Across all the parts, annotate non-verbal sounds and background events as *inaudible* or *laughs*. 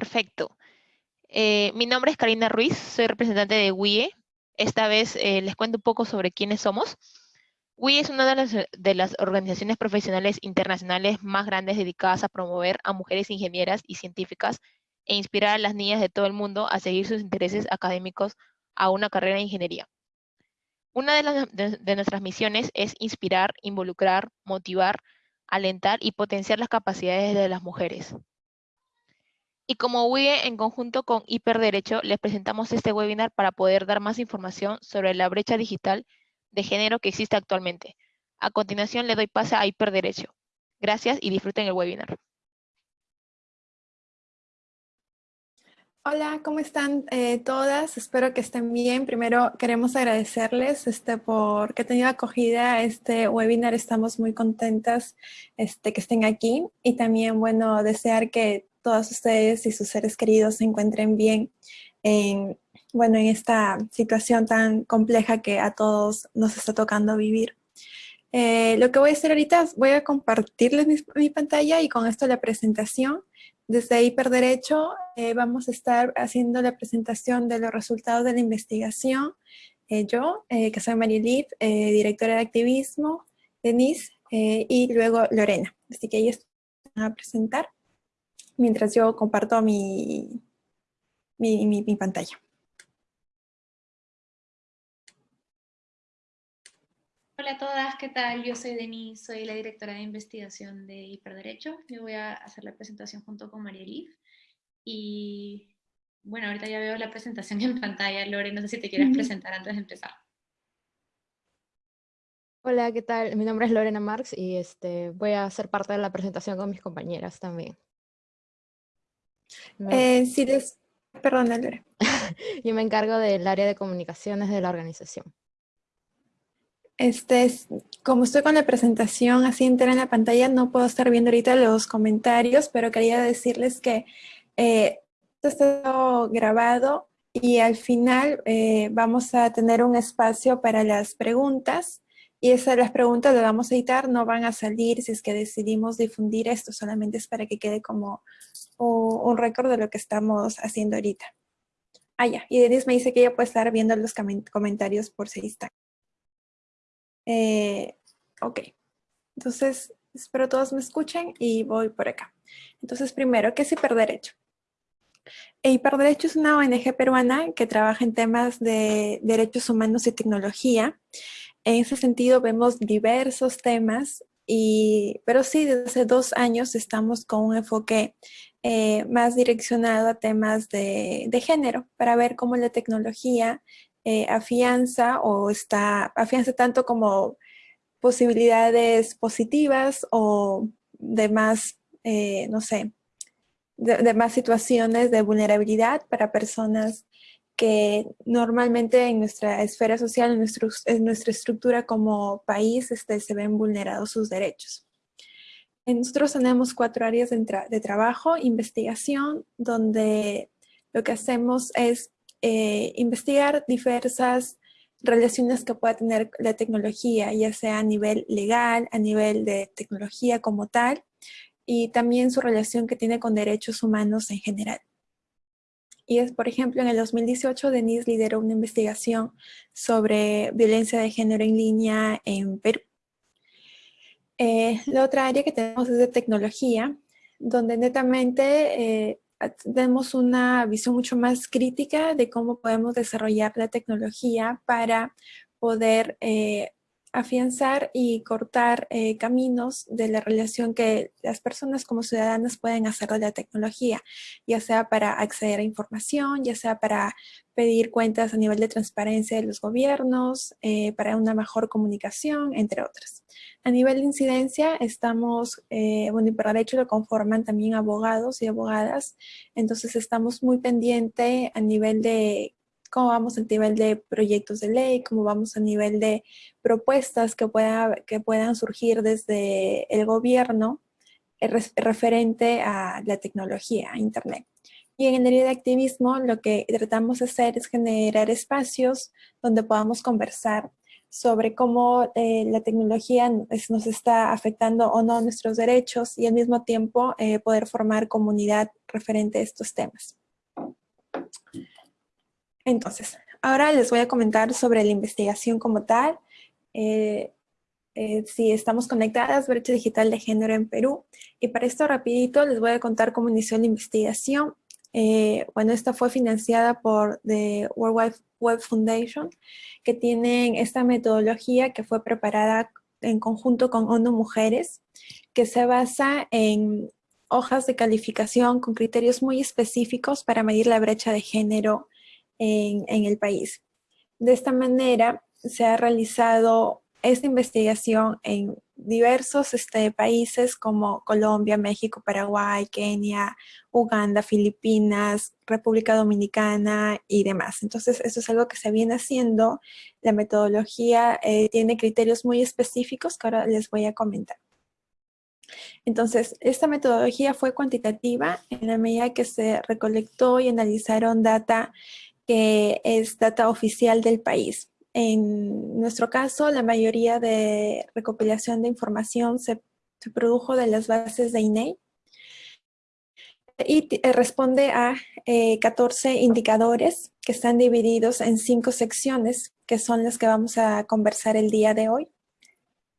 Perfecto. Eh, mi nombre es Karina Ruiz, soy representante de WIE. Esta vez eh, les cuento un poco sobre quiénes somos. WIE es una de las, organizaciones profesionales internacionales más grandes dedicadas a promover a mujeres ingenieras y científicas e inspirar a las niñas de todo el mundo a seguir sus intereses académicos a una carrera de ingeniería. Una de nuestras misiones es inspirar, involucrar, motivar, alentar y potenciar las capacidades de las mujeres. Y como WIE, en conjunto con Hiperderecho, les presentamos este webinar para poder dar más información sobre la brecha digital de género que existe actualmente. A continuación le doy pase a Hiperderecho. Gracias y disfruten el webinar. Hola, ¿cómo están eh, todas? Espero que estén bien. Primero queremos agradecerles este, por que tenido acogida a este webinar. Estamos muy contentas este, que estén aquí y también, bueno, desear que todas ustedes y sus seres queridos se encuentren bien en, bueno, en esta situación tan compleja que a todos nos está tocando vivir. Eh, lo que voy a hacer ahorita es voy a compartirles mi, pantalla y con esto la presentación. Desde Hiperderecho eh, vamos a estar haciendo la presentación de los resultados de la investigación. Eh, yo, que soy Marielip, directora de activismo, Denise y luego Lorena. Así que ellos van a presentar mientras yo comparto mi, mi, pantalla. Hola a todas, ¿qué tal? Yo soy Denise, soy la directora de investigación de Hiperderecho. Yo voy a hacer la presentación junto con María Liv. Y bueno, ahorita ya veo la presentación en pantalla. Lore, no sé si te quieres presentar antes de empezar. Hola, ¿qué tal? Mi nombre es Lorena Marx y este, voy a ser parte de la presentación con mis compañeras también. Eh, sí, perdón, *laughs* Yo me encargo del área de comunicaciones de la organización. Este, como estoy con la presentación así entera en la pantalla, no puedo estar viendo ahorita los comentarios, pero quería decirles que eh, esto está grabado y al final eh, vamos a tener un espacio para las preguntas y esas las preguntas las vamos a editar, no van a salir si es que decidimos difundir esto, solamente es para que quede como un récord de lo que estamos haciendo ahorita. Ah, ya. Y Denise me dice que ella puede estar viendo los comentarios por si está. Eh, ok. Entonces, espero todos me escuchen y voy por acá. Entonces, primero, ¿qué es Hiperderecho? Hiperderecho es una ONG peruana que trabaja en temas de derechos humanos y tecnología. En ese sentido, vemos diversos temas, y, pero sí, desde hace dos años estamos con un enfoque eh, más direccionado a temas de, género, para ver cómo la tecnología eh, afianza o está, afianza tanto como posibilidades positivas o de más, eh, no sé, de, más situaciones de vulnerabilidad para personas que normalmente en nuestra esfera social, en, en nuestra estructura como país, este, se ven vulnerados sus derechos. Nosotros tenemos cuatro áreas de, trabajo, investigación, donde lo que hacemos es eh, investigar diversas relaciones que pueda tener la tecnología, ya sea a nivel legal, a nivel de tecnología como tal, y también su relación que tiene con derechos humanos en general. Y es, por ejemplo, en el 2018, Denise lideró una investigación sobre violencia de género en línea en Perú. Eh, la otra área que tenemos es de tecnología, donde netamente eh, tenemos una visión mucho más crítica de cómo podemos desarrollar la tecnología para poder eh, afianzar y cortar eh, caminos de la relación que las personas como ciudadanas pueden hacer de la tecnología, ya sea para acceder a información, ya sea para pedir cuentas a nivel de transparencia de los gobiernos, eh, para una mejor comunicación, entre otras. A nivel de incidencia, estamos, eh, bueno, y por derecho lo conforman también abogados y abogadas, entonces estamos muy pendientes a nivel de cómo vamos a nivel de proyectos de ley, cómo vamos a nivel de propuestas que, pueda, que puedan surgir desde el gobierno eh, referente a la tecnología, a Internet. Y en el área de activismo lo que tratamos de hacer es generar espacios donde podamos conversar sobre cómo eh, la tecnología nos está afectando o no nuestros derechos y al mismo tiempo eh, poder formar comunidad referente a estos temas. Entonces, ahora les voy a comentar sobre la investigación como tal. Eh, si estamos conectadas, brecha digital de género en Perú. Y para esto rapidito les voy a contar cómo inició la investigación. bueno, esta fue financiada por The World Wide Web Foundation, que tienen esta metodología que fue preparada en conjunto con ONU Mujeres, que se basa en hojas de calificación con criterios muy específicos para medir la brecha de género en, en el país. De esta manera se ha realizado esta investigación en diversos este, países como Colombia, México, Paraguay, Kenia, Uganda, Filipinas, República Dominicana y demás. Entonces, eso es algo que se viene haciendo. La metodología eh, tiene criterios muy específicos que ahora les voy a comentar. Entonces, esta metodología fue cuantitativa en la medida que se recolectó y analizaron data que es data oficial del país. En nuestro caso, la mayoría de recopilación de información se, produjo de las bases de INEI y responde a 14 eh, indicadores que están divididos en cinco secciones, que son las que vamos a conversar el día de hoy.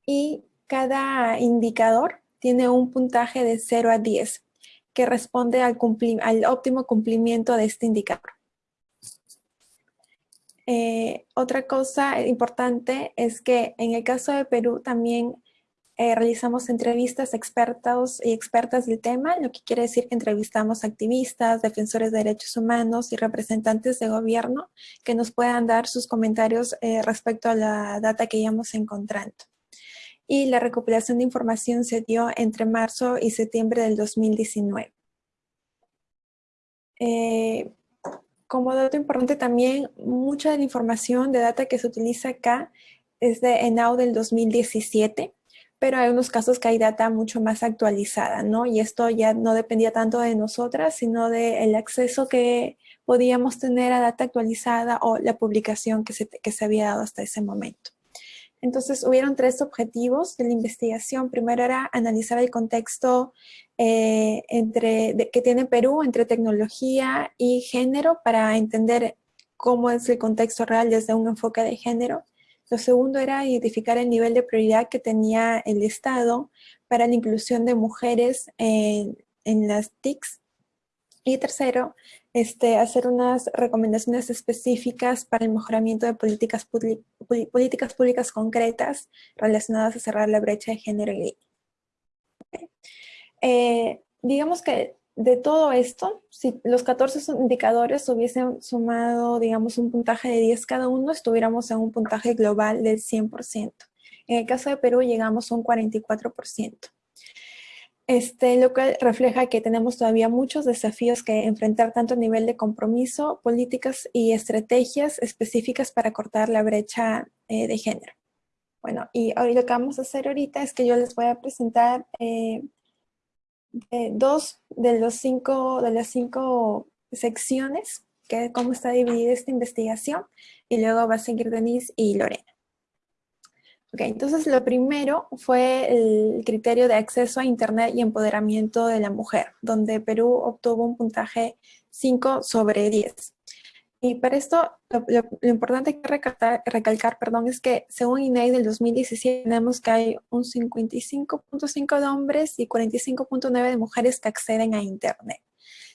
Y cada indicador tiene un puntaje de 0 a 10, que responde al óptimo cumplimiento de este indicador. Eh, otra cosa importante es que en el caso de Perú también eh, realizamos entrevistas a expertos y expertas del tema, lo que quiere decir que entrevistamos activistas, defensores de derechos humanos y representantes de gobierno que nos puedan dar sus comentarios eh, respecto a la data que íbamos encontrando. Y la recopilación de información se dio entre marzo y septiembre del 2019. Eh, como dato importante también, mucha de la información de data que se utiliza acá es de ENAU del 2017, pero hay unos casos que hay data mucho más actualizada, ¿no? Y esto ya no dependía tanto de nosotras, sino del acceso que podíamos tener a data actualizada o la publicación que se, que se había dado hasta ese momento. Entonces, hubieron tres objetivos de la investigación. Primero era analizar el contexto eh, entre, que tiene Perú entre tecnología y género para entender cómo es el contexto real desde un enfoque de género. Lo segundo era identificar el nivel de prioridad que tenía el Estado para la inclusión de mujeres en, las TICs. Y tercero, este, hacer unas recomendaciones específicas para el mejoramiento de políticas, políticas públicas concretas relacionadas a cerrar la brecha de género y eh, digamos que de todo esto, si los 14 indicadores hubiesen sumado, digamos, un puntaje de 10 cada uno, estuviéramos en un puntaje global del 100%. En el caso de Perú llegamos a un 44%. Este, lo cual refleja que tenemos todavía muchos desafíos que enfrentar tanto a nivel de compromiso, políticas y estrategias específicas para cortar la brecha eh, de género. Bueno, y hoy lo que vamos a hacer ahorita es que yo les voy a presentar eh, dos de, los cinco, de las cinco secciones, que cómo está dividida esta investigación, y luego va a seguir Denise y Lorena. Ok, entonces lo primero fue el criterio de acceso a Internet y empoderamiento de la mujer, donde Perú obtuvo un puntaje 5 sobre 10. Y para esto, lo, importante que recalcar, recalcar perdón, es que según INEI del 2017 tenemos que hay un 55.5 de hombres y 45.9 de mujeres que acceden a Internet.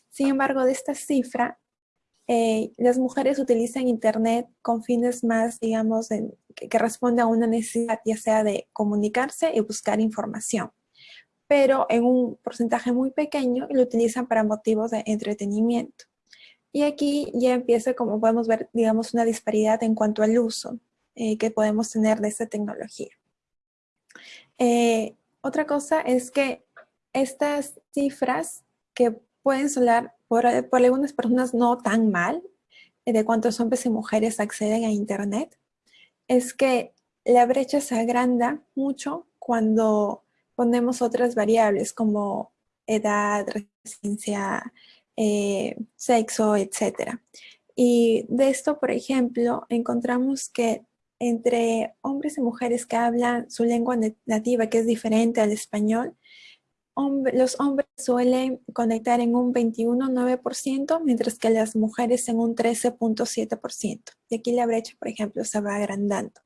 Sin embargo, de esta cifra, eh, las mujeres utilizan Internet con fines más, digamos, que, que responde a una necesidad ya sea de comunicarse y buscar información. Pero en un porcentaje muy pequeño lo utilizan para motivos de entretenimiento. Y aquí ya empieza, como podemos ver, digamos, una disparidad en cuanto al uso eh, que podemos tener de esta tecnología. Eh, otra cosa es que estas cifras que pueden sonar por, algunas personas no tan mal, eh, de cuántos hombres y mujeres acceden a Internet, es que la brecha se agranda mucho cuando ponemos otras variables como edad, residencia, eh, sexo, etc. Y de esto, por ejemplo, encontramos que entre hombres y mujeres que hablan su lengua nativa, que es diferente al español, los hombres suelen conectar en un 21,9%, mientras que las mujeres en un 13,7%. Y aquí la brecha, por ejemplo, se va agrandando.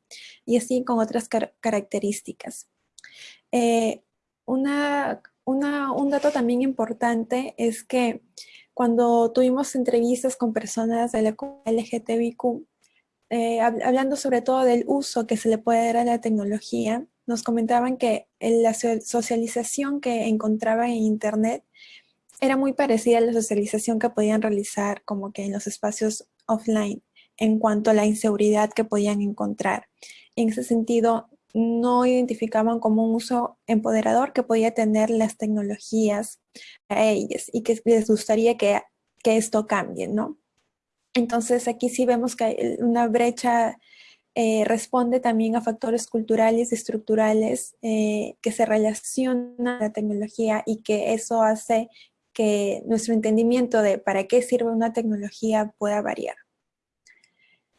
Y así con otras características. Eh, una, un dato también importante es que cuando tuvimos entrevistas con personas de la LGTBIQ, eh, hablando sobre todo del uso que se le puede dar a la tecnología, nos comentaban que la socialización que encontraban en Internet era muy parecida a la socialización que podían realizar como que en los espacios offline en cuanto a la inseguridad que podían encontrar. En ese sentido, no identificaban como un uso empoderador que podía tener las tecnologías a ellas y que les gustaría que, que esto cambie, ¿no? Entonces aquí sí vemos que una brecha eh, responde también a factores culturales y estructurales eh, que se relacionan a la tecnología y que eso hace que nuestro entendimiento de para qué sirve una tecnología pueda variar.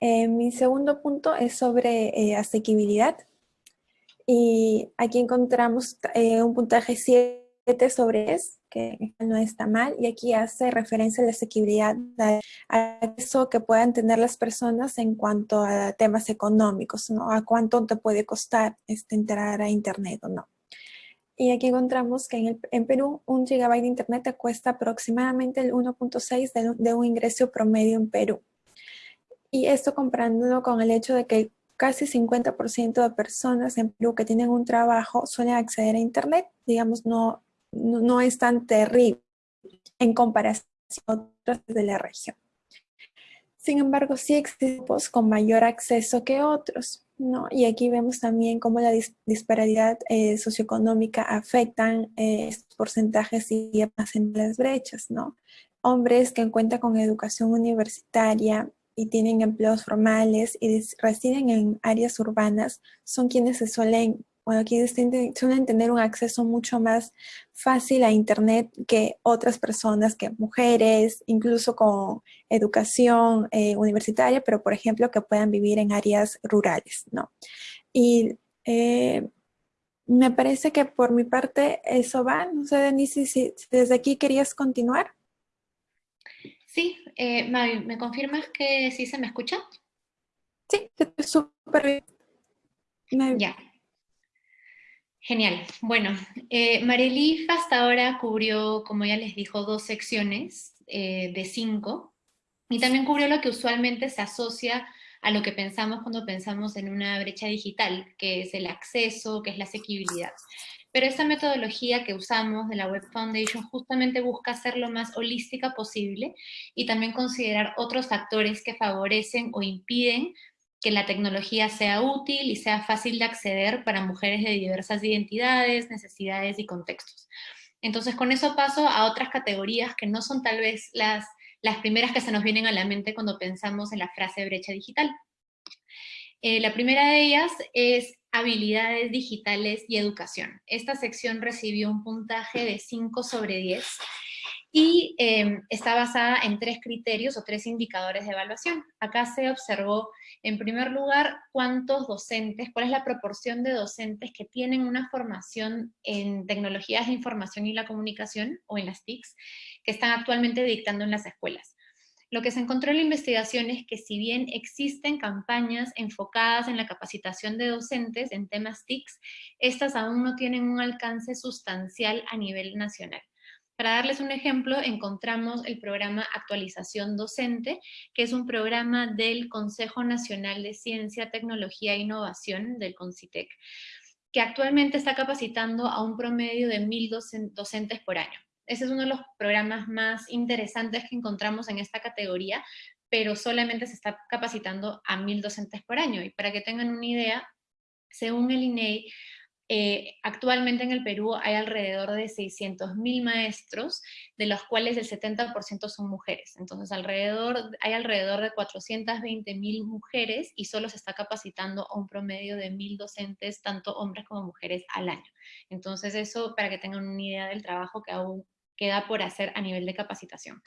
Eh, mi segundo punto es sobre asequibilidad. Y aquí encontramos un puntaje 7 sobre eso que no está mal, y aquí hace referencia a la asequibilidad, a eso que puedan tener las personas en cuanto a temas económicos, ¿no? A cuánto te puede costar este, entrar a internet o no. Y aquí encontramos que en, el, en Perú un gigabyte de internet te cuesta aproximadamente el 1.6 de, de un ingreso promedio en Perú. Y esto comparándolo con el hecho de que casi 50% de personas en Perú que tienen un trabajo suelen acceder a internet, digamos, no, no, es tan terrible en comparación a otras de la región. Sin embargo, sí existen con mayor acceso que otros, ¿no? Y aquí vemos también cómo la disparidad eh, socioeconómica afectan eh, estos porcentajes y hacen las brechas, ¿no? Hombres que cuentan con educación universitaria y tienen empleos formales y residen en áreas urbanas son quienes se suelen bueno, aquí suelen tener un acceso mucho más fácil a Internet que otras personas, que mujeres, incluso con educación eh, universitaria, pero por ejemplo que puedan vivir en áreas rurales, ¿no? Y eh, me parece que por mi parte eso va. No sé, Denise, si, desde aquí querías continuar. Sí, eh, ¿me confirmas que sí se me escucha? Sí, súper bien. Ya. Genial. Bueno, eh, Marilif hasta ahora cubrió, como ya les dijo, dos secciones eh, de cinco, y también cubrió lo que usualmente se asocia a lo que pensamos cuando pensamos en una brecha digital, que es el acceso, que es la asequibilidad. Pero esta metodología que usamos de la Web Foundation justamente busca ser lo más holística posible y también considerar otros factores que favorecen o impiden que la tecnología sea útil y sea fácil de acceder para mujeres de diversas identidades, necesidades y contextos. Entonces con eso paso a otras categorías que no son tal vez las, las primeras que se nos vienen a la mente cuando pensamos en la frase brecha digital. Eh, la primera de ellas es habilidades digitales y educación. Esta sección recibió un puntaje de 5 sobre 10 y em, está basada en tres criterios o tres indicadores de evaluación. Acá se observó, en primer lugar, cuántos docentes, cuál es la proporción de docentes que tienen una formación en tecnologías de información y la comunicación, o en las TICs, que están actualmente dictando en las escuelas. Lo que se encontró en la investigación es que si bien existen campañas enfocadas en la capacitación de docentes en temas TICs, estas aún no tienen un alcance sustancial a nivel nacional. Para darles un ejemplo, encontramos el programa Actualización Docente, que es un programa del Consejo Nacional de Ciencia, Tecnología e Innovación, del CONCITEC, que actualmente está capacitando a un promedio de mil docentes por año. Ese es uno de los programas más interesantes que encontramos en esta categoría, pero solamente se está capacitando a mil docentes por año. Y para que tengan una idea, según el INEI, eh, actualmente en el Perú hay alrededor de 600.000 maestros, de los cuales el 70% son mujeres. Entonces hay alrededor de 420.000 mujeres y solo se está capacitando a un promedio de 1.000 docentes, tanto hombres como mujeres, al año. Entonces eso para que tengan una idea del trabajo que aún queda por hacer a nivel de capacitación.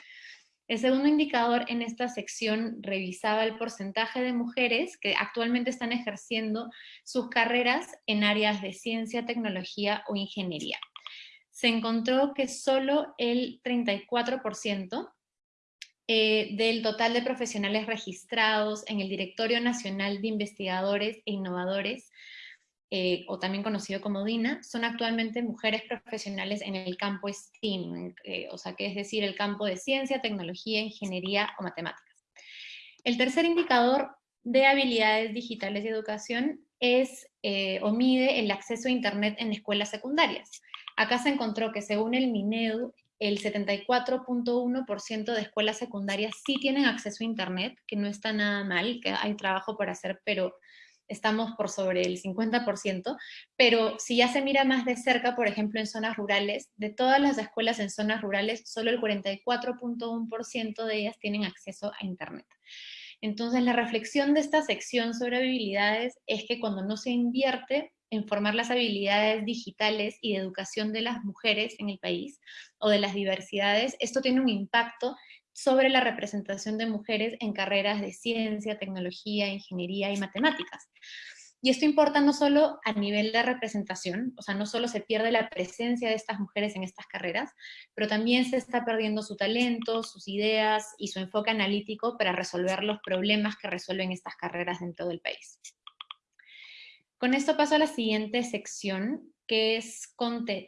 El segundo indicador en esta sección revisaba el porcentaje de mujeres que actualmente están ejerciendo sus carreras en áreas de ciencia, tecnología o ingeniería. Se encontró que solo el 34% eh, del total de profesionales registrados en el Directorio Nacional de Investigadores e Innovadores eh, o también conocido como DINA, son actualmente mujeres profesionales en el campo STEAM, eh, o sea, que es decir, el campo de ciencia, tecnología, ingeniería o matemáticas. El tercer indicador de habilidades digitales y educación es eh, o mide el acceso a Internet en escuelas secundarias. Acá se encontró que según el MINEDU, el 74.1% de escuelas secundarias sí tienen acceso a Internet, que no está nada mal, que hay trabajo por hacer, pero estamos por sobre el 50%, pero si ya se mira más de cerca, por ejemplo, en zonas rurales, de todas las escuelas en zonas rurales, solo el 44.1% de ellas tienen acceso a Internet. Entonces, la reflexión de esta sección sobre habilidades es que cuando no se invierte en formar las habilidades digitales y de educación de las mujeres en el país o de las diversidades, esto tiene un impacto sobre la representación de mujeres en carreras de ciencia, tecnología, ingeniería y matemáticas. Y esto importa no solo a nivel de representación, o sea, no solo se pierde la presencia de estas mujeres en estas carreras, pero también se está perdiendo su talento, sus ideas y su enfoque analítico para resolver los problemas que resuelven estas carreras dentro del país. Con esto paso a la siguiente sección, que es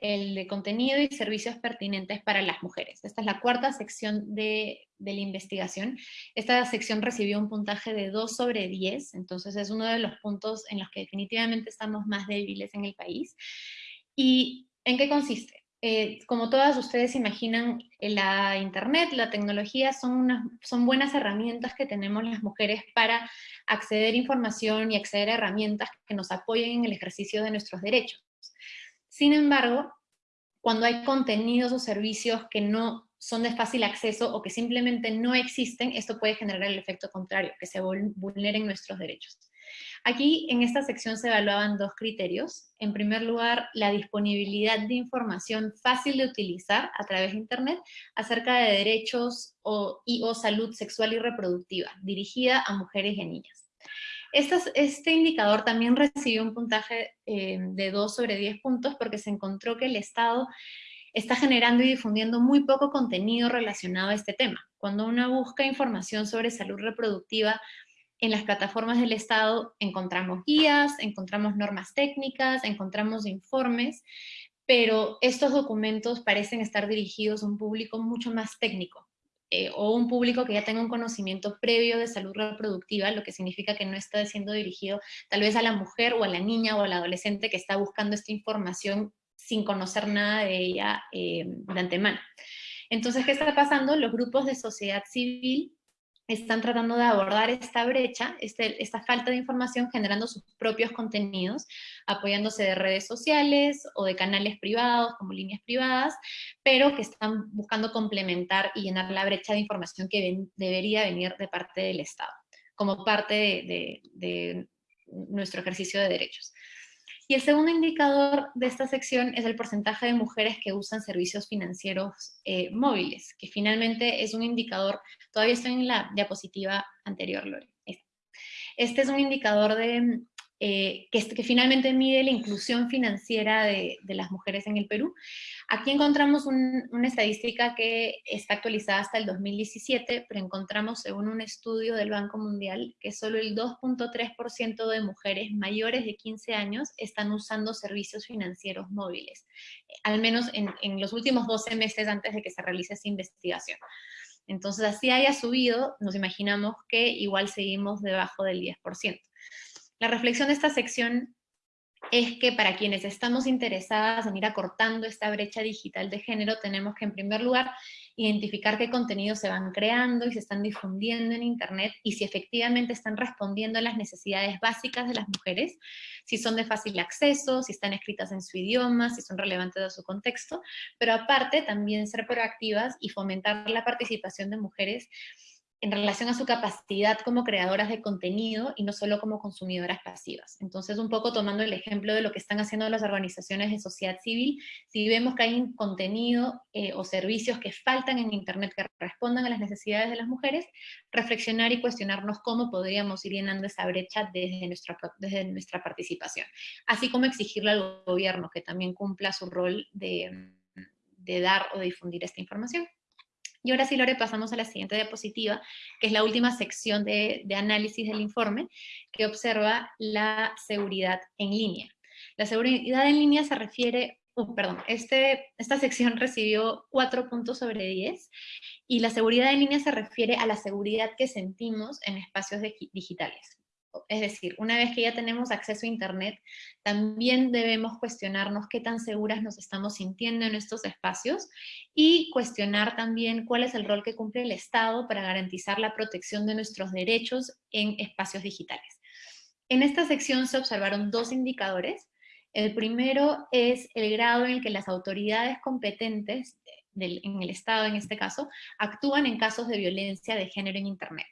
el de contenido y servicios pertinentes para las mujeres. Esta es la cuarta sección de, la investigación. Esta sección recibió un puntaje de 2 sobre 10, entonces es uno de los puntos en los que definitivamente estamos más débiles en el país. ¿Y en qué consiste? Eh, como todas ustedes imaginan, la internet, la tecnología son, son buenas herramientas que tenemos las mujeres para acceder a información y acceder a herramientas que nos apoyen en el ejercicio de nuestros derechos. Sin embargo, cuando hay contenidos o servicios que no son de fácil acceso o que simplemente no existen, esto puede generar el efecto contrario, que se vulneren nuestros derechos. Aquí en esta sección se evaluaban dos criterios. En primer lugar, la disponibilidad de información fácil de utilizar a través de Internet acerca de derechos o, y o salud sexual y reproductiva, dirigida a mujeres y niñas este indicador también recibió un puntaje eh, de 2 sobre 10 puntos porque se encontró que el Estado está generando y difundiendo muy poco contenido relacionado a este tema. Cuando uno busca información sobre salud reproductiva en las plataformas del Estado, encontramos guías, encontramos normas técnicas, encontramos informes, pero estos documentos parecen estar dirigidos a un público mucho más técnico, eh, o un público que ya tenga un conocimiento previo de salud reproductiva, lo que significa que no está siendo dirigido tal vez a la mujer o a la niña o al adolescente que está buscando esta información sin conocer nada de ella eh, de antemano. Entonces, ¿qué está pasando? Los grupos de sociedad civil están tratando de abordar esta brecha, este, esta falta de información, generando sus propios contenidos, apoyándose de redes sociales o de canales privados, como líneas privadas, pero que están buscando complementar y llenar la brecha de información que debería venir de parte del Estado, como parte de nuestro ejercicio de derechos. Y el segundo indicador de esta sección es el porcentaje de mujeres que usan servicios financieros eh, móviles, que finalmente es un indicador, todavía estoy en la diapositiva anterior, Lore. Este es un indicador de eh, que, finalmente mide la inclusión financiera de, las mujeres en el Perú. Aquí encontramos una estadística que está actualizada hasta el 2017, pero encontramos según un estudio del Banco Mundial que solo el 2.3% de mujeres mayores de 15 años están usando servicios financieros móviles, al menos en, en los últimos 12 meses antes de que se realice esa investigación. Entonces, así haya subido, nos imaginamos que igual seguimos debajo del 10%. La reflexión de esta sección es que para quienes estamos interesadas en ir acortando esta brecha digital de género, tenemos que en primer lugar identificar qué contenidos se van creando y se están difundiendo en Internet y si efectivamente están respondiendo a las necesidades básicas de las mujeres, si son de fácil acceso, si están escritas en su idioma, si son relevantes a su contexto, pero aparte también ser proactivas y fomentar la participación de mujeres en relación a su capacidad como creadoras de contenido y no solo como consumidoras pasivas. Entonces, un poco tomando el ejemplo de lo que están haciendo las organizaciones de sociedad civil, si vemos que hay contenido eh, o servicios que faltan en Internet que respondan a las necesidades de las mujeres, reflexionar y cuestionarnos cómo podríamos ir llenando esa brecha desde nuestra, desde nuestra participación. Así como exigirle al gobierno que también cumpla su rol de, de dar o difundir esta información. Y ahora sí, Lore, pasamos a la siguiente diapositiva, que es la última sección de, análisis del informe, que observa la seguridad en línea. La seguridad en línea se refiere, uh, perdón, este, esta sección *laughs* recibió 4 puntos sobre 10, y la seguridad en línea se refiere a la seguridad que sentimos en espacios digitales. Es decir, una vez que ya tenemos acceso a Internet, también debemos cuestionarnos qué tan seguras nos estamos sintiendo en estos espacios y cuestionar también cuál es el rol que cumple el Estado para garantizar la protección de nuestros derechos en espacios digitales. En esta sección se observaron dos indicadores. El primero es el grado en el que las autoridades competentes en el Estado, en este caso, actúan en casos de violencia de género en Internet.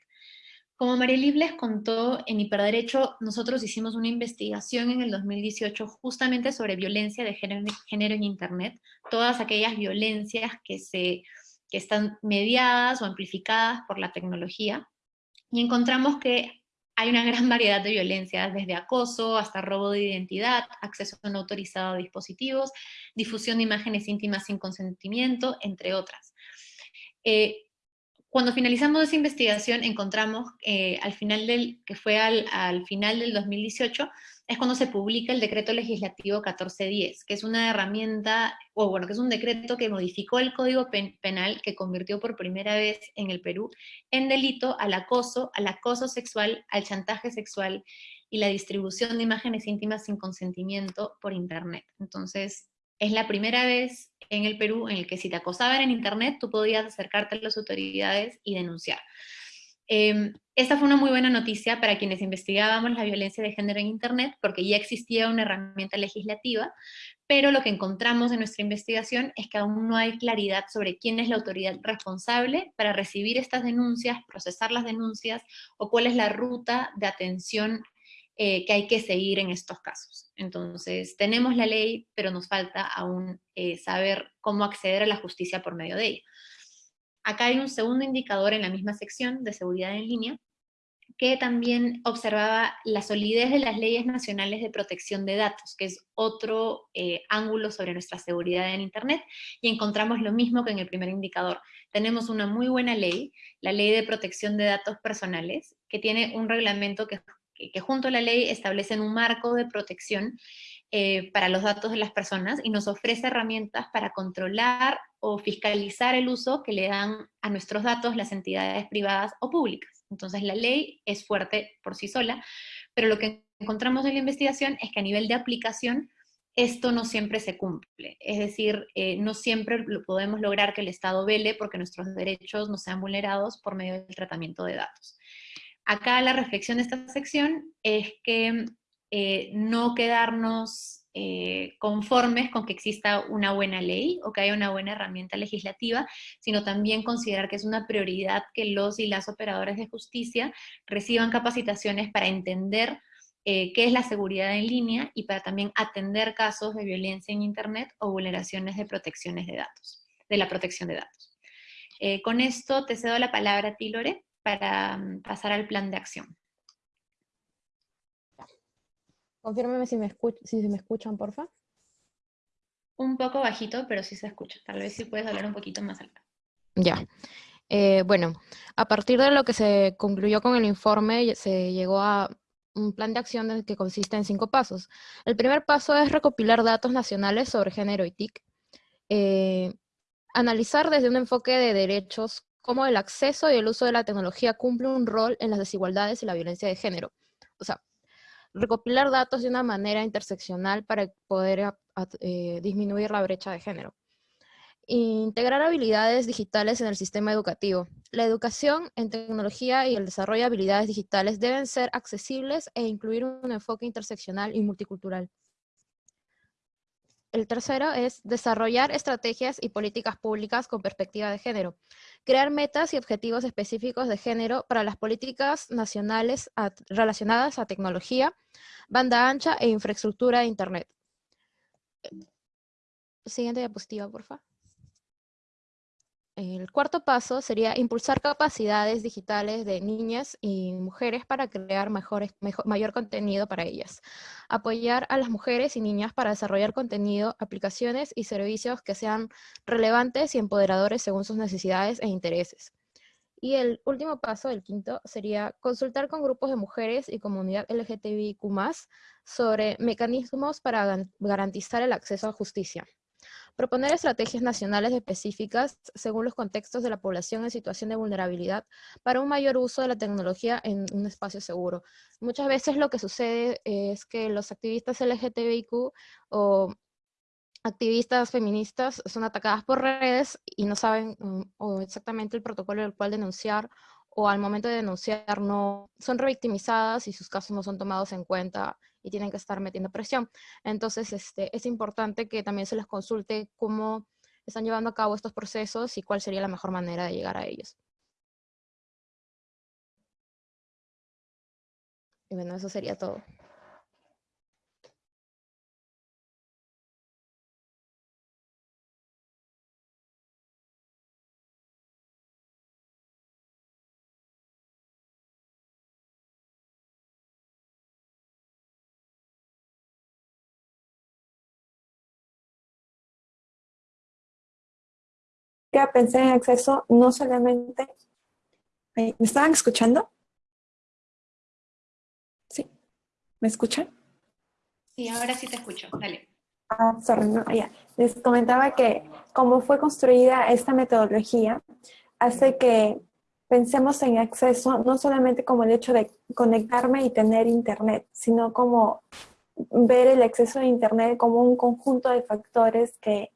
Como Marielib les contó, en Hiperderecho nosotros hicimos una investigación en el 2018 justamente sobre violencia de género, en Internet, todas aquellas violencias que, se, que están mediadas o amplificadas por la tecnología, y encontramos que hay una gran *laughs* variedad de violencias, desde acoso hasta robo de identidad, acceso no autorizado a dispositivos, difusión de imágenes íntimas sin consentimiento, entre otras. Eh, cuando finalizamos esa investigación encontramos eh, al final del, que fue al, final del 2018, es cuando se publica el decreto legislativo 1410, que es una herramienta, o bueno, que es un decreto que modificó el Código Penal que convirtió por primera vez en el Perú en delito al acoso, al acoso sexual, al chantaje sexual y la distribución de imágenes íntimas sin consentimiento por Internet. Entonces, es la primera vez en el Perú en el que si te acosaban en internet, tú podías acercarte a las autoridades y denunciar. Em, esta fue una muy buena noticia para quienes investigábamos la violencia de género en internet, porque ya existía una herramienta legislativa, pero lo que encontramos en nuestra investigación es que aún no hay claridad sobre quién es la autoridad responsable para recibir estas denuncias, procesar las denuncias, o cuál es la ruta de atención eh, que hay que seguir en estos casos. Entonces, tenemos la ley, pero nos falta aún eh, saber cómo acceder a la justicia por medio de ella. Acá hay un segundo indicador en la misma sección de seguridad en línea, que también observaba la solidez de las leyes nacionales de protección de datos, que es otro eh, ángulo sobre nuestra seguridad en Internet, y encontramos lo mismo que en el primer indicador. Tenemos una muy buena ley, la Ley de Protección de Datos Personales, que tiene un reglamento que que, junto a la ley establecen un marco de protección eh, para los datos de las personas y nos ofrece herramientas para controlar o fiscalizar el uso que le dan a nuestros datos las entidades privadas o públicas. Entonces la ley es fuerte por sí sola, pero lo que encontramos en la investigación es que a nivel de aplicación esto no siempre se cumple. Es decir, eh, no siempre podemos lograr que el Estado vele porque nuestros derechos no sean vulnerados por medio del tratamiento de datos. Acá la reflexión de esta sección es que eh, no quedarnos eh, conformes con que exista una buena ley o que haya una buena herramienta legislativa, sino también considerar que es una prioridad que los y las operadores de justicia reciban capacitaciones para entender eh, qué es la seguridad en línea y para también atender casos de violencia en Internet o vulneraciones de protecciones de datos, de la protección de datos. con esto te cedo la palabra a ti, Lore para mm, pasar al plan de acción. Confírmeme si me, si me escuchan, porfa. Un poco bajito, pero sí se escucha. Tal vez sí puedes hablar un poquito más alto. Ya. Eh, bueno, a partir de lo que se concluyó con el informe, se llegó a un plan de acción que consiste en cinco pasos. El primer paso es recopilar datos nacionales sobre género y TIC, eh, analizar desde un enfoque de derechos cómo el acceso y el uso de la tecnología cumple un rol en las desigualdades y la violencia de género. O sea, recopilar datos de una manera interseccional para poder eh, disminuir la brecha de género. Integrar habilidades digitales en el sistema educativo. La educación en tecnología y el desarrollo de habilidades digitales deben ser accesibles e incluir un enfoque interseccional y multicultural. El tercero es desarrollar estrategias y políticas públicas con perspectiva de género. Crear metas y objetivos específicos de género para las políticas nacionales relacionadas a tecnología, banda ancha e infraestructura de Internet. Siguiente diapositiva, por favor. El cuarto paso sería impulsar capacidades digitales de niñas y mujeres para crear mejores, mayor contenido para ellas. Apoyar a las mujeres y niñas para desarrollar contenido, aplicaciones y servicios que sean relevantes y empoderadores según sus necesidades e intereses. Y el último paso, el quinto, sería consultar con grupos de mujeres y comunidad LGTBIQ+, sobre mecanismos para garantizar el acceso a justicia. Proponer estrategias nacionales específicas según los contextos de la población en situación de vulnerabilidad para un mayor uso de la tecnología en un espacio seguro. Muchas veces lo que sucede es que los activistas LGTBIQ o activistas feministas son atacadas por redes y no saben mm, exactamente el protocolo del cual denunciar o al momento de denunciar no son revictimizadas y sus casos no son tomados en cuenta y tienen que estar metiendo presión. Entonces, este, es importante que también se les consulte cómo están llevando a cabo estos procesos y cuál sería la mejor manera de llegar a ellos. Y bueno, eso sería todo. Pensé en acceso no solamente... ¿Me estaban escuchando? Sí. ¿Me escuchan? Sí, ahora sí te escucho. Dale. Ah, sorry, no, ya. Les comentaba que como fue construida esta metodología, hace que pensemos en acceso no solamente como el hecho de conectarme y tener internet, sino como ver el acceso a internet como un conjunto de factores que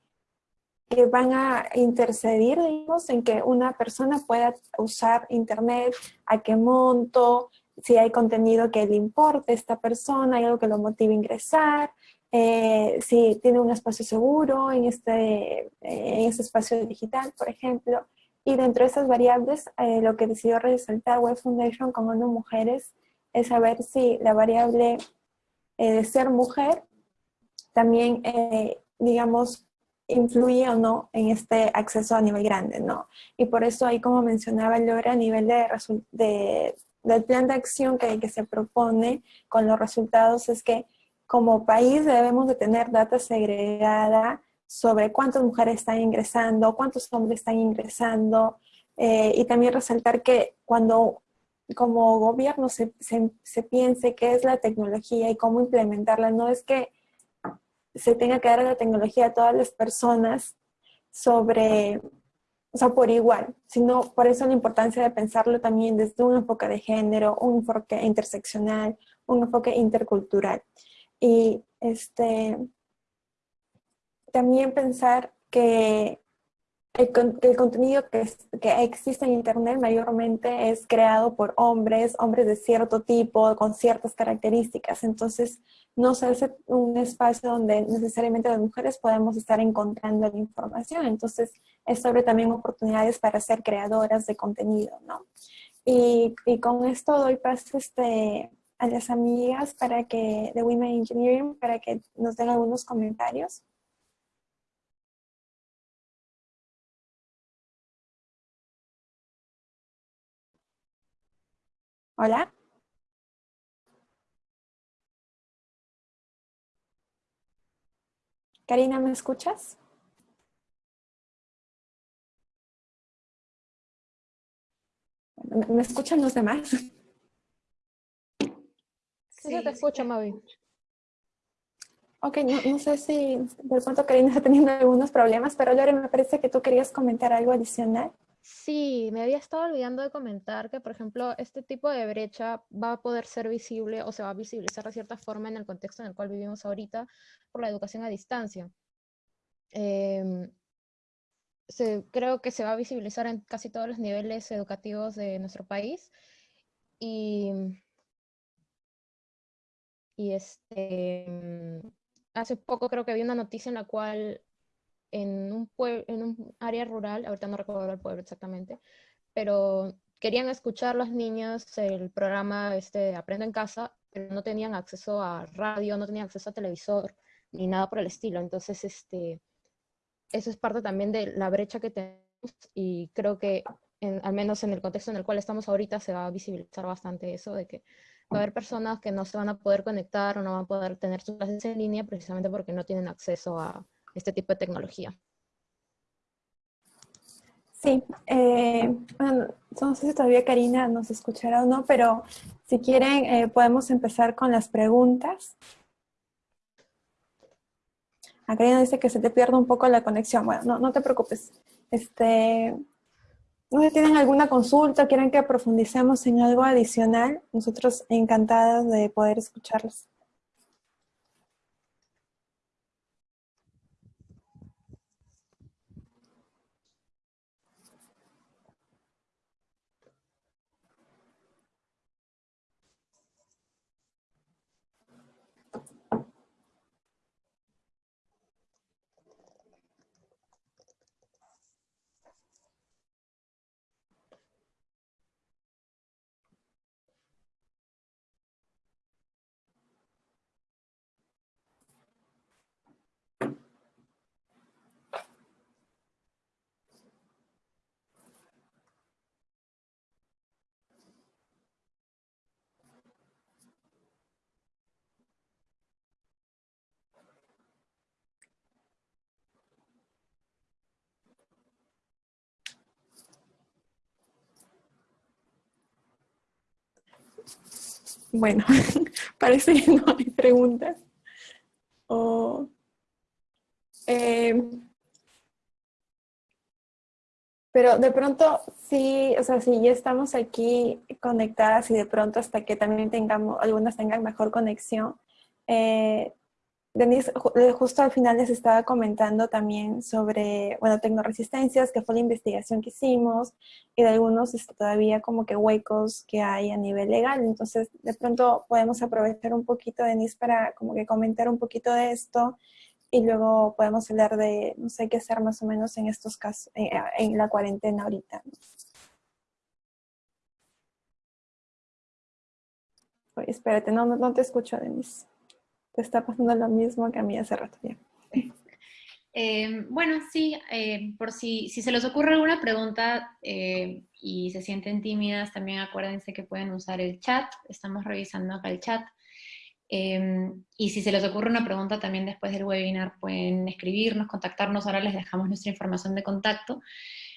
que van a intercedir, digamos, en que una persona pueda usar internet, a qué monto, si hay contenido que le importe a esta persona, hay algo que lo motive a ingresar, eh, si tiene un espacio seguro en este, en este espacio digital, por ejemplo. Y dentro de esas variables, eh, lo que decidió resaltar Web Foundation como no mujeres es saber si la variable eh, de ser mujer también, digamos, influye o no en este acceso a nivel grande, ¿no? Y por eso ahí, como mencionaba Laura, a nivel de, del plan de acción que, que se propone con los resultados es que como país debemos de tener data segregada sobre cuántas mujeres están ingresando, cuántos hombres están ingresando, eh, y también resaltar que cuando como gobierno se, se, se piense qué es la tecnología y cómo implementarla, no es que se tenga que dar la tecnología a todas las personas sobre, o sea, por igual, sino por eso la importancia de pensarlo también desde un enfoque de género, un enfoque interseccional, un enfoque intercultural. Y este, también pensar que el, contenido que, existe en Internet mayormente es creado por hombres, hombres de cierto tipo, con ciertas características. Entonces, no se hace un espacio donde necesariamente las mujeres podemos estar encontrando la información. Entonces, es sobre también oportunidades para ser creadoras de contenido, ¿no? Y, y con esto doy paso este, a las amigas para que, de Women Engineering para que nos den algunos comentarios. Hola. Karina, ¿me escuchas? ¿Me escuchan los demás? *laughs* Sí, sí te escucho, Mavi. Ok, no, sé si de pronto Karina está teniendo algunos problemas, pero Lore, me parece que tú querías comentar algo adicional. Sí, me había estado olvidando de comentar que, por ejemplo, este tipo de brecha va a poder ser visible o se va a visibilizar de cierta forma en el contexto en el cual vivimos ahorita por la educación a distancia. Em, creo que se va a visibilizar en casi todos los niveles educativos de nuestro país y, este, hace poco creo que vi una noticia en la cual en un, en un área rural, ahorita no recuerdo el pueblo exactamente, pero querían escuchar los niños el programa este, Aprendo en Casa, pero no tenían acceso a radio, no tenían acceso a televisor, ni nada por el estilo. Entonces, este, eso es parte también de la brecha que tenemos y creo que al menos en el contexto en el cual estamos ahorita se va a visibilizar bastante eso de que va a haber personas que no se van a poder conectar o no van a poder tener sus clases en línea precisamente porque no tienen acceso a este tipo de tecnología. Sí, eh, bueno, no sé si todavía Karina nos escuchará o no, pero si quieren eh, podemos empezar con las preguntas. A Karina dice que se te pierde un poco la conexión. Bueno, no, no te preocupes. Este, no sé si tienen alguna consulta, quieren que profundicemos en algo adicional, nosotros encantados de poder escucharlos. Bueno, *laughs* parece que no hay preguntas. Eh, pero de pronto, sí, o sea, si ya estamos aquí conectadas y de pronto hasta que también tengamos, algunas tengan mejor conexión, eh, Denise, eh, justo al final les estaba comentando también sobre, bueno, tecnoresistencias, que fue la investigación que hicimos, y de algunos este, todavía como que huecos que hay a nivel legal. Entonces, de pronto podemos aprovechar un poquito, Denise, para como que comentar un poquito de esto, y luego podemos hablar de, no sé qué hacer más o menos en estos casos, eh, en la cuarentena ahorita. espérate, no, no te escucho, Denise está pasando lo mismo que a mí hace rato ya. Eh, bueno, sí, eh, por si, se les ocurre alguna pregunta eh, y se sienten tímidas, también acuérdense que pueden usar el chat, estamos revisando acá el chat. y si se les ocurre una pregunta también después del webinar, pueden escribirnos, contactarnos, ahora les dejamos nuestra información de contacto.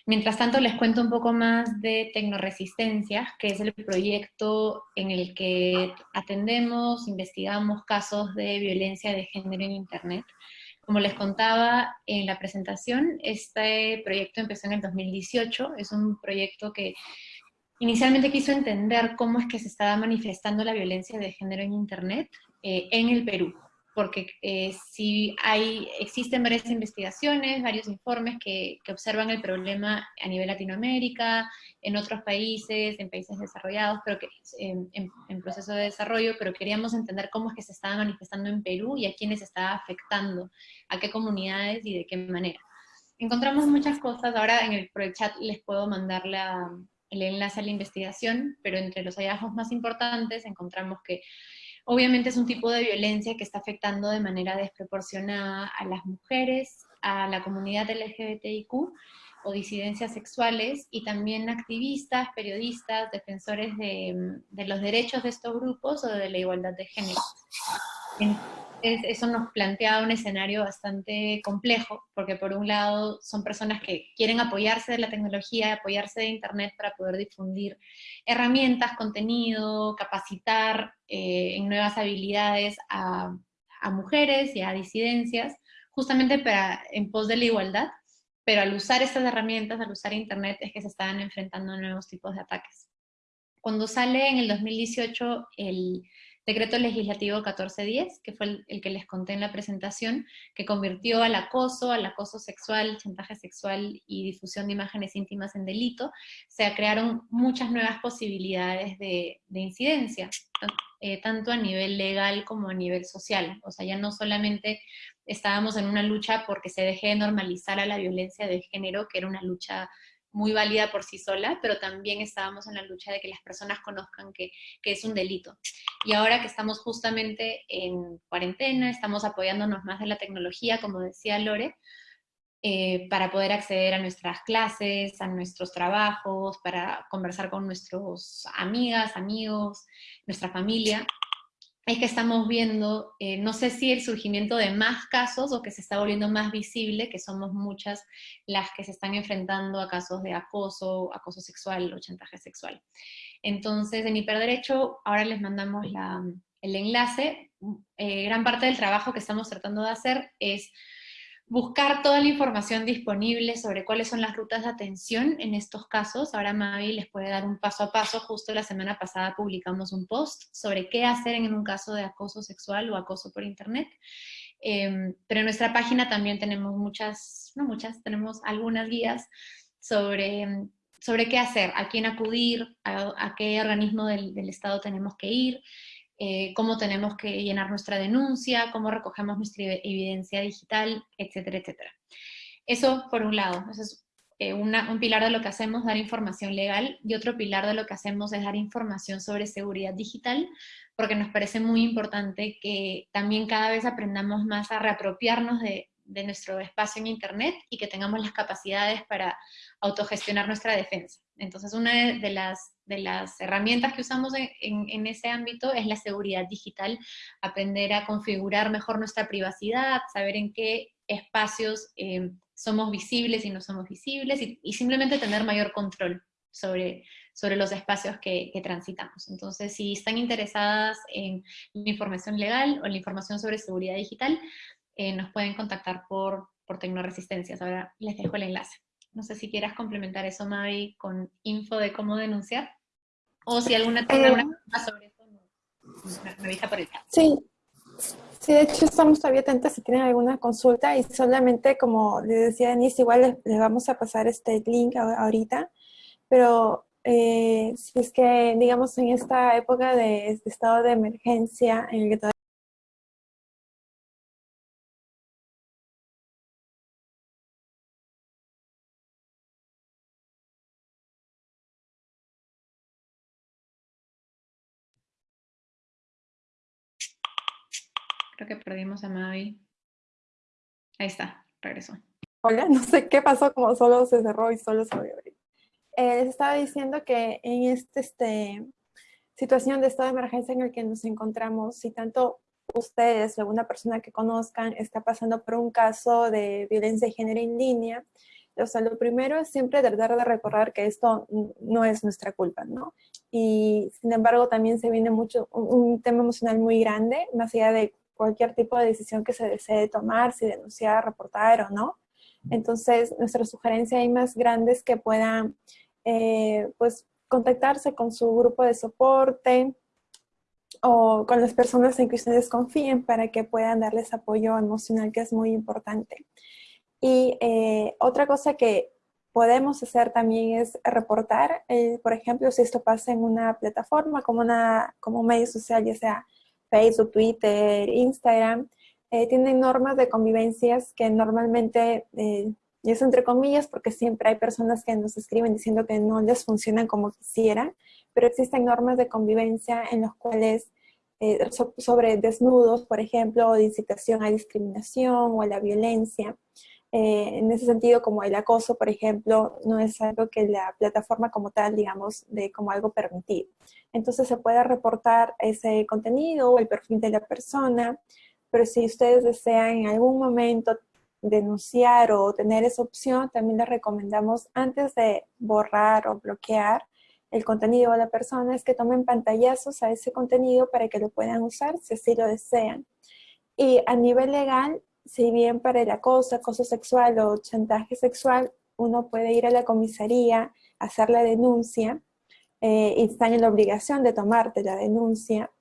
Mientras tanto, les cuento un poco más de Tecnoresistencias, que es el proyecto en el que atendemos, investigamos casos de violencia de género en Internet. Como les contaba en la presentación, este proyecto empezó en el 2018, es un proyecto que inicialmente quiso entender cómo es que se estaba manifestando la violencia de género en Internet eh, en el Perú porque eh, si hay, existen varias investigaciones, varios informes que, que, observan el problema a nivel Latinoamérica, en otros países, en países desarrollados, pero que en, en, proceso de desarrollo, pero queríamos entender cómo es que se estaba manifestando en Perú y a quiénes estaba afectando, a qué comunidades y de qué manera. Encontramos muchas cosas, ahora en el, por el chat les puedo mandar la, el enlace a la investigación, pero entre los hallazgos más importantes encontramos que Obviamente es un tipo de violencia que está afectando de manera desproporcionada a las mujeres, a la comunidad LGBTIQ o disidencias sexuales y también activistas, periodistas, defensores de, de los derechos de estos grupos o de la igualdad de género eso nos plantea un escenario bastante complejo, porque por un lado son personas que quieren apoyarse de la tecnología, apoyarse de Internet para poder difundir herramientas, contenido, capacitar eh, en nuevas habilidades a, mujeres y a disidencias, justamente para, en pos de la igualdad, pero al usar estas herramientas, al usar Internet, es que se estaban enfrentando a nuevos tipos de ataques. Cuando sale en el 2018 el Decreto Legislativo 1410, que fue el, que les conté en la presentación, que convirtió al acoso, al acoso sexual, chantaje sexual y difusión de imágenes íntimas en delito. Se crearon muchas nuevas posibilidades de, de incidencia, eh, tanto a nivel legal como a nivel social. O sea, ya no solamente estábamos en una lucha porque se deje de normalizar a la violencia de género, que era una lucha muy válida por sí sola, pero también estábamos en la lucha de que las personas conozcan que, que, es un delito. Y ahora que estamos justamente en cuarentena, estamos apoyándonos más de la tecnología, como decía Lore, eh, para poder acceder a nuestras clases, a nuestros trabajos, para conversar con nuestros amigas, amigos, nuestra familia es que estamos viendo, eh, no sé si el surgimiento de más casos o que se está volviendo más visible, que somos muchas las que se están enfrentando a casos de acoso, acoso sexual o chantaje sexual. Entonces, en Hiperderecho, ahora les mandamos el enlace. Eh, gran parte del trabajo que estamos tratando de hacer es buscar toda la información disponible sobre cuáles son las rutas de atención en estos casos. Ahora Mavi les puede dar un paso a paso. Justo la semana pasada publicamos un post sobre qué hacer en un caso de acoso sexual o acoso por internet. Eh, pero en nuestra página también tenemos muchas, no muchas, tenemos algunas guías sobre, sobre qué hacer, a quién acudir, a, qué organismo del, del Estado tenemos que ir, eh, cómo tenemos que llenar nuestra denuncia, cómo recogemos nuestra evidencia digital, etcétera, etcétera. Eso por un lado, es eh, un pilar de lo que hacemos, dar información legal, y otro pilar de lo que hacemos es dar información sobre seguridad digital, porque nos parece muy importante que también cada vez aprendamos más a reapropiarnos de, de nuestro espacio en Internet y que tengamos las capacidades para autogestionar nuestra defensa. Entonces, una de las, de las herramientas que usamos en, en, ese ámbito es la seguridad digital, aprender a configurar mejor nuestra privacidad, saber en qué espacios eh, somos visibles y no somos visibles, y, simplemente tener mayor control sobre, sobre los espacios que, transitamos. Entonces, si están interesadas en la información legal o la información sobre seguridad digital, eh, nos pueden contactar por, por Tecnoresistencias. Ahora les dejo el enlace. No sé si quieras complementar eso, Mavi, con info de cómo denunciar. O si alguna tiene alguna eh, pregunta sobre eso, me avisa por el chat. Sí. Sí, de hecho estamos todavía atentas si tienen alguna consulta y solamente como les decía Denise, igual les, vamos a pasar este link ahorita, pero eh, si es que digamos en esta época de, de, estado de emergencia en el que todavía que perdimos a Mavi. Ahí está, regresó. Hola, *laughs* no sé qué pasó, como solo se cerró y solo se volvió. Eh, les estaba diciendo que en esta este, situación de estado de emergencia en el que nos encontramos, si tanto ustedes o alguna persona que conozcan está pasando por un caso de violencia de género en línea, o sea, lo primero es siempre tratar de recordar que esto no es nuestra culpa, ¿no? Y sin embargo también se viene mucho un tema emocional muy grande, más allá de cualquier tipo de decisión que se desee tomar, si denunciar, reportar o no. Entonces, nuestra sugerencia ahí más grande es que puedan, eh, pues, contactarse con su grupo de soporte o con las personas en que ustedes confíen para que puedan darles apoyo emocional, que es muy importante. Y eh, otra cosa que podemos hacer también es reportar, eh, por ejemplo, si esto pasa en una plataforma como, una, como un medio social, ya sea Facebook, Twitter, Instagram, eh, tienen normas de convivencias que normalmente, eh, y es entre comillas porque siempre hay personas que nos escriben diciendo que no les funcionan como quisieran, pero existen normas de convivencia en las cuales eh, sobre desnudos, por ejemplo, o de incitación a discriminación o a la violencia. Eh, en ese sentido, como el acoso, por ejemplo, no es algo que la plataforma como tal, digamos, de como algo permitido. Entonces se puede reportar ese contenido o el perfil de la persona, pero si ustedes desean en algún momento denunciar o tener esa opción, también les recomendamos antes de borrar o bloquear el contenido de la persona, es que tomen pantallazos a ese contenido para que lo puedan usar si así lo desean. Y a nivel legal, si bien para el acoso, acoso sexual o chantaje sexual, uno puede ir a la comisaría, hacer la denuncia, eh, y están en la obligación de tomarte la denuncia,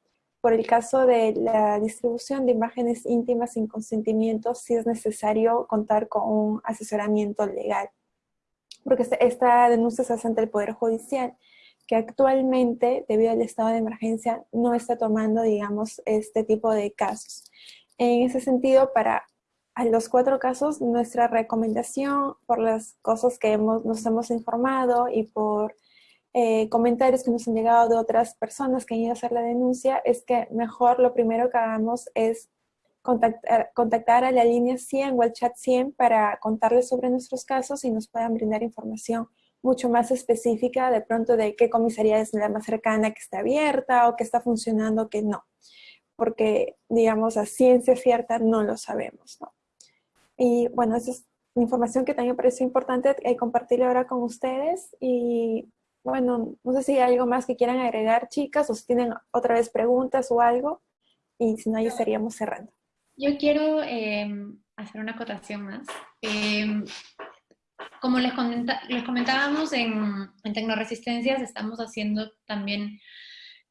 por el caso de la distribución de imágenes íntimas sin consentimiento, sí es necesario contar con un asesoramiento legal. Porque esta denuncia se hace ante el Poder Judicial, que actualmente, debido al estado de emergencia, no está tomando, digamos, este tipo de casos. En ese sentido, para los cuatro casos, nuestra recomendación, por las cosas que hemos, nos hemos informado y por eh, comentarios que nos han llegado de otras personas que han ido a hacer la denuncia es que mejor lo primero que hagamos es contactar, contactar a la línea 100 o al chat 100 para contarles sobre nuestros casos y nos puedan brindar información mucho más específica de pronto de qué comisaría es la más cercana que está abierta o que está funcionando, que no. Porque, digamos, a ciencia cierta no lo sabemos, ¿no? Y bueno, esa es información que también me parece importante eh, ahora con ustedes y bueno, no sé si hay algo más que quieran agregar, chicas, o si tienen otra vez preguntas o algo, y si no, ya estaríamos cerrando. Yo quiero em, hacer una acotación más. Em, como les, comentábamos en, en Tecnoresistencias, estamos haciendo también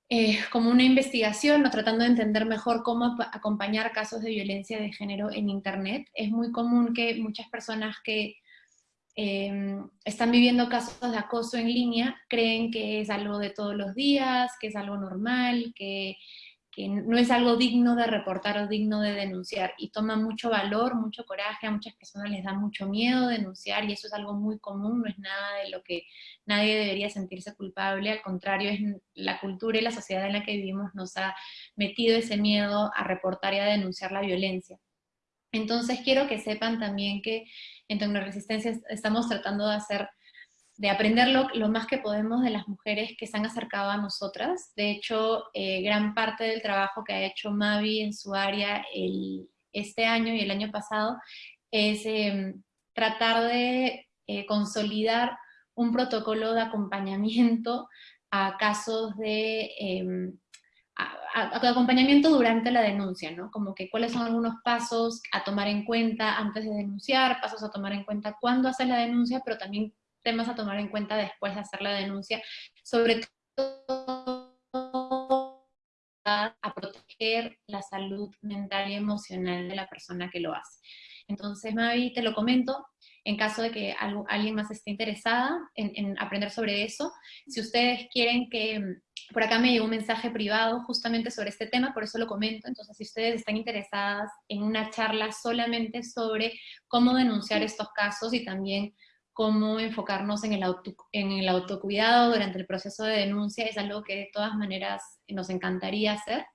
eh, como una investigación o tratando de entender mejor cómo acompañar casos de violencia de género en Internet. Es muy común que muchas personas que Em, están viviendo casos de acoso en línea, creen que es algo de todos los días, que es algo normal, que, no es algo digno de reportar o digno de denunciar. Y toma mucho valor, mucho coraje, a muchas personas les da mucho miedo denunciar y eso es algo muy común, no es nada de lo que nadie debería sentirse culpable, al contrario, es la cultura y la sociedad en la que vivimos nos ha metido ese miedo a reportar y a denunciar la violencia. Entonces quiero que sepan también que en Tecnoresistencia estamos tratando de hacer, de aprender lo, más que podemos de las mujeres que se han acercado a nosotras. De hecho, eh, gran parte del trabajo que ha hecho Mavi en su área este año y el año pasado es em, tratar de eh, consolidar un protocolo de acompañamiento a casos de em, acompañamiento durante la denuncia, ¿no? Como que cuáles son algunos pasos a tomar en cuenta antes de denunciar, pasos a tomar en cuenta cuando hacer la denuncia, pero también temas a tomar en cuenta después de hacer la denuncia, sobre todo a proteger la salud mental y emocional de la persona que lo hace. Entonces, Mavi, te lo comento, en caso de que alguien más esté interesada en, aprender sobre eso. Si ustedes quieren que, mm, por acá me llegó un mensaje privado justamente sobre este tema, por eso lo comento, entonces si ustedes están interesadas en una charla solamente sobre cómo denunciar estos casos y también cómo enfocarnos en el, en el autocuidado durante el proceso de denuncia, es algo que de todas maneras nos encantaría hacer.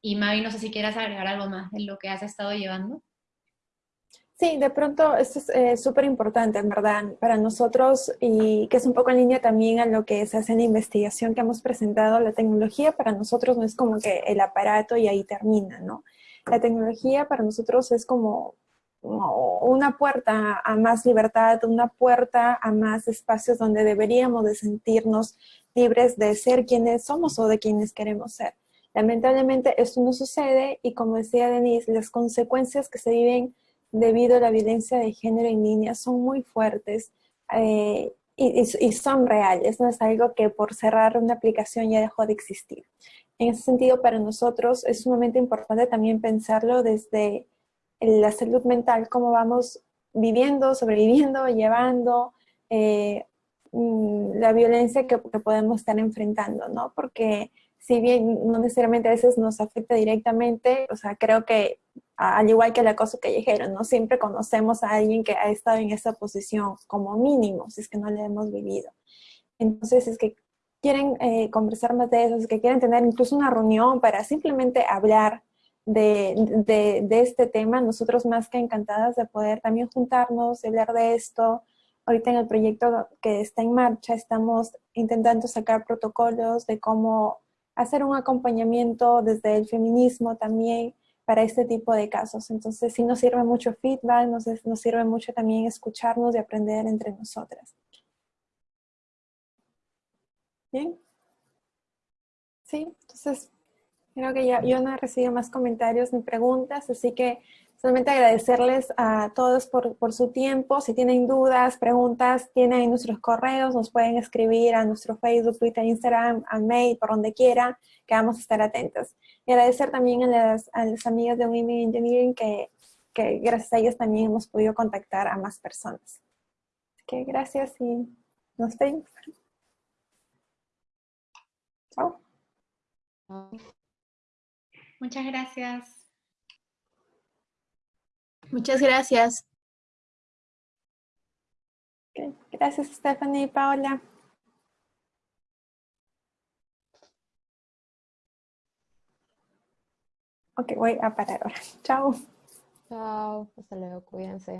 Y Mavi, no sé si quieras agregar algo más de lo que has estado llevando. Sí, de pronto esto es eh, súper importante, en verdad, para nosotros y que es un poco en línea también a lo que se hace en la investigación que hemos presentado. La tecnología para nosotros no es como que el aparato y ahí termina, ¿no? La tecnología para nosotros es como, una puerta a más libertad, una puerta a más espacios donde deberíamos de sentirnos libres de ser quienes somos o de quienes queremos ser. Lamentablemente esto no sucede y como decía Denise, las consecuencias que se viven debido a la violencia de género en línea son muy fuertes eh, y, son reales, no es algo que por cerrar una aplicación ya dejó de existir. En ese sentido, para nosotros es sumamente importante también pensarlo desde la salud mental, cómo vamos viviendo, sobreviviendo, llevando eh, mm, la violencia que, podemos estar enfrentando, ¿no? Porque si bien no necesariamente a veces nos afecta directamente, o sea, creo que al igual que el acoso callejero, ¿no? Siempre conocemos a alguien que ha estado en esa posición como mínimo, si es que no le hemos vivido. Entonces, es que quieren eh, conversar más de eso, es que quieren tener incluso una reunión para simplemente hablar de, de, este tema, nosotros más que encantadas de poder también juntarnos, hablar de esto. Ahorita en el proyecto que está en marcha estamos intentando sacar protocolos de cómo hacer un acompañamiento desde el feminismo también, para este tipo de casos. Entonces sí nos sirve mucho feedback, nos, nos sirve mucho también escucharnos y aprender entre nosotras. ¿Bien? Sí, entonces creo que ya yo no he recibido más comentarios ni preguntas, así que Solamente agradecerles a todos por, por, su tiempo. Si tienen dudas, preguntas, tienen nuestros correos, nos pueden escribir a nuestro Facebook, Twitter, Instagram, al mail, por donde quiera, que vamos a estar atentos. Y agradecer también a las, a las amigas de Women Engineering que, que gracias a ellos también hemos podido contactar a más personas. Así que gracias y nos vemos. Chao. Muchas gracias. Muchas gracias. Okay. Gracias, Stephanie y Paola. Ok, voy a parar ahora. Chao. Chao, hasta luego, cuídense.